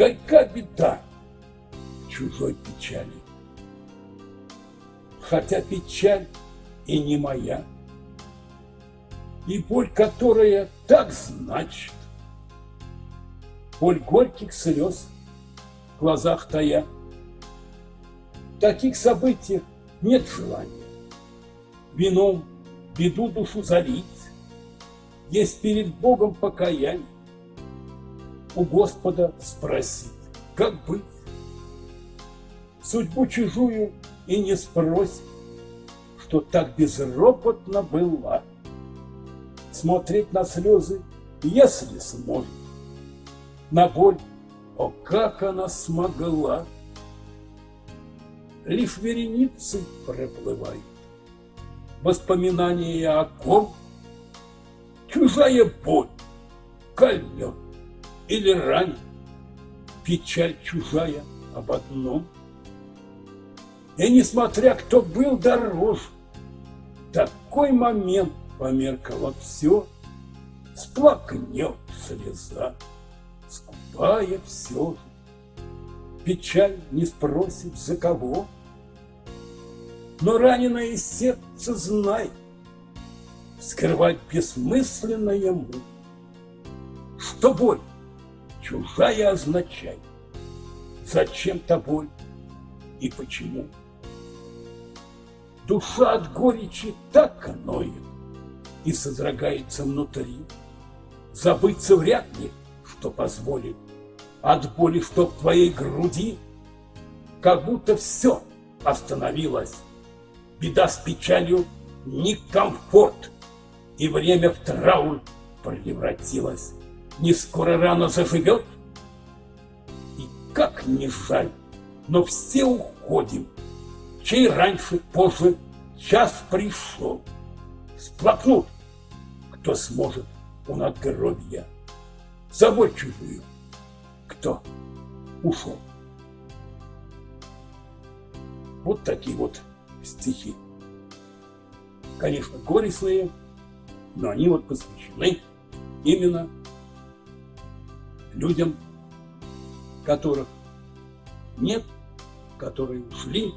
горька беда чужой печали. Хотя печаль и не моя, и боль, которая так значит, боль горьких слез в глазах тая. Таких событиях нет желания вином беду душу залить, есть перед Богом покаяние. У Господа спросить, как быть? Судьбу чужую и не спросит, что так безропотно была. Смотреть на слезы, если сможет, на боль, о, как она смогла. Лишь вереницы проплывают, воспоминания о ком, чужая боль, кольнет или ранит, печаль чужая об одном. И несмотря кто был дороже, такой момент померкало все, сплакнет слеза, скупая все же. Печаль не спросит за кого, но раненое сердце знай, скрывать бессмысленно ему, что боль чужая означает, зачем-то боль и почему. Душа от горечи так ноет и содрогается внутри. Забыться вряд ли, что позволит от боли, что в твоей груди, как будто все остановилось беда с печалью, не комфорт, и время в траур превратилось. Не скоро рано заживет, и как не жаль, но все уходим, чей раньше, позже час пришел. Сплакнут, кто сможет у надгробья, забой чужую, кто ушел. Вот такие вот стихи. Конечно, горестные, но они вот посвящены именно людям, которых нет, которые ушли,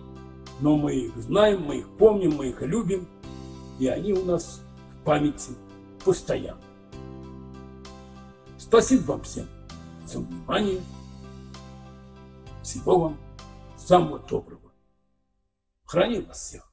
но мы их знаем, мы их помним, мы их любим, и они у нас в памяти постоянно. Спасибо вам всем за внимание. Всего вам самого доброго. Храни вас всех.